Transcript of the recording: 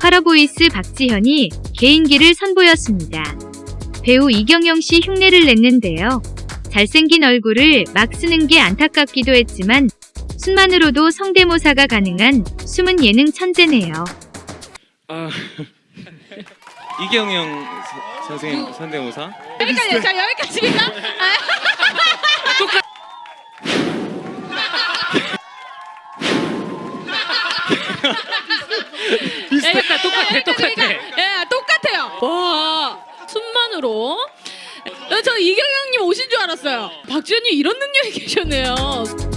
쿼러보이스 박지현이 개인기를 선보였습니다. 배우 이경영 씨 흉내를 냈는데요. 잘생긴 얼굴을 막 쓰는 게 안타깝기도 했지만 순만으로도 성대모사가 가능한 숨은 예능 천재네요. 아 이경영 서- 선생님 선대모사 여기까지 자 여기까지입니다 똑같아 똑같아 예, 똑같아요. 와, 어, 저 이경영님 오신 줄 알았어요. 박지현님 이런 능력이 계셨네요.